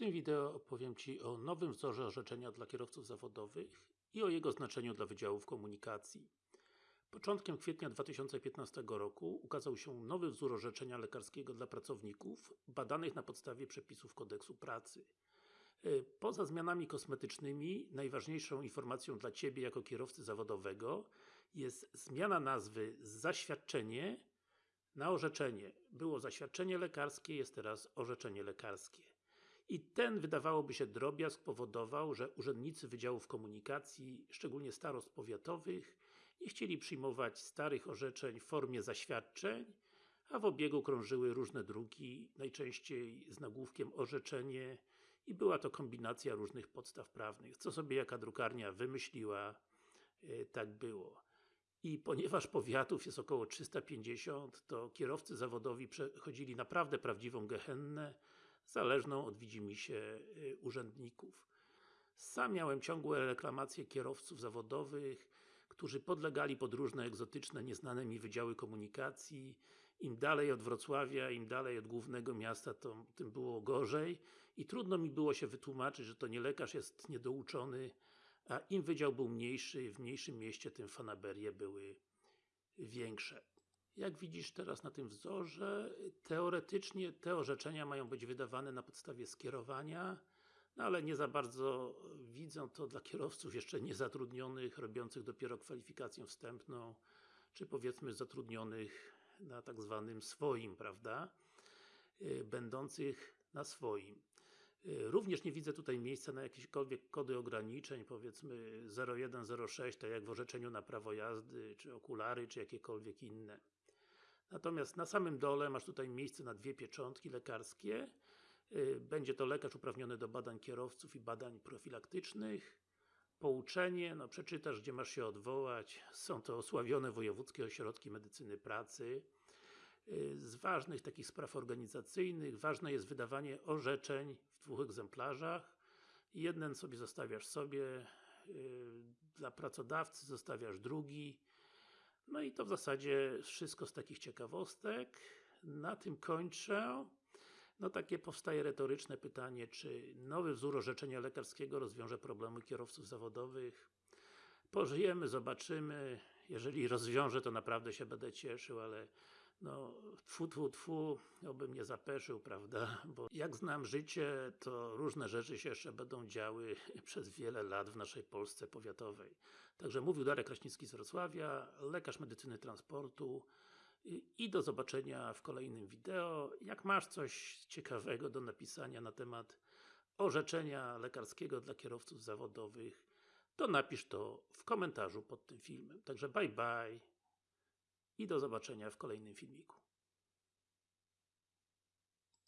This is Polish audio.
tym wideo opowiem Ci o nowym wzorze orzeczenia dla kierowców zawodowych i o jego znaczeniu dla Wydziałów Komunikacji. Początkiem kwietnia 2015 roku ukazał się nowy wzór orzeczenia lekarskiego dla pracowników badanych na podstawie przepisów kodeksu pracy. Y, Poza zmianami kosmetycznymi, najważniejszą informacją dla Ciebie jako kierowcy zawodowego jest zmiana nazwy z zaświadczenie na orzeczenie. Było zaświadczenie lekarskie, jest teraz orzeczenie lekarskie. I ten, wydawałoby się, drobiazg powodował, że urzędnicy Wydziałów Komunikacji, szczególnie starost powiatowych, nie chcieli przyjmować starych orzeczeń w formie zaświadczeń, a w obiegu krążyły różne druki, najczęściej z nagłówkiem orzeczenie i była to kombinacja różnych podstaw prawnych. Co sobie jaka drukarnia wymyśliła, yy, tak było. I ponieważ powiatów jest około 350, to kierowcy zawodowi przechodzili naprawdę prawdziwą gehennę, zależną od widzimisię y, urzędników. Sam miałem ciągłe reklamacje kierowców zawodowych, którzy podlegali pod różne egzotyczne, nieznane mi wydziały komunikacji. Im dalej od Wrocławia, im dalej od głównego miasta, to tym było gorzej i trudno mi było się wytłumaczyć, że to nie lekarz jest niedouczony, a im wydział był mniejszy, w mniejszym mieście, tym fanaberie były większe. Jak widzisz teraz na tym wzorze, teoretycznie te orzeczenia mają być wydawane na podstawie skierowania, no ale nie za bardzo widzę to dla kierowców jeszcze niezatrudnionych, robiących dopiero kwalifikację wstępną, czy powiedzmy zatrudnionych na tak zwanym swoim, prawda? Yy, będących na swoim. Yy, Również nie widzę tutaj miejsca na jakiekolwiek kody ograniczeń, powiedzmy 0106, tak jak w orzeczeniu na prawo jazdy, czy okulary, czy jakiekolwiek inne. Natomiast na samym dole masz tutaj miejsce na dwie pieczątki lekarskie. Yy, Będzie to lekarz uprawniony do badań kierowców i badań profilaktycznych. Pouczenie, no przeczytasz gdzie masz się odwołać. Są to osławione wojewódzkie ośrodki medycyny pracy. Yy, Z ważnych takich spraw organizacyjnych, ważne jest wydawanie orzeczeń w dwóch egzemplarzach. Jeden sobie zostawiasz sobie, yy, dla pracodawcy zostawiasz drugi. No i to w zasadzie wszystko z takich ciekawostek. Na tym kończę. No takie powstaje retoryczne pytanie, czy nowy wzór orzeczenia lekarskiego rozwiąże problemy kierowców zawodowych? Pożyjemy, zobaczymy. Jeżeli rozwiąże, to naprawdę się będę cieszył, ale no, tfu, tfu, tfu, obym nie zapeszył, prawda? Bo jak znam życie, to różne rzeczy się jeszcze będą działy przez wiele lat w naszej Polsce powiatowej. Także mówił Darek Kraśnicki z Wrocławia, lekarz medycyny transportu i do zobaczenia w kolejnym wideo. Jak masz coś ciekawego do napisania na temat orzeczenia lekarskiego dla kierowców zawodowych, to napisz to w komentarzu pod tym filmem. Także bye bye i do zobaczenia w kolejnym filmiku.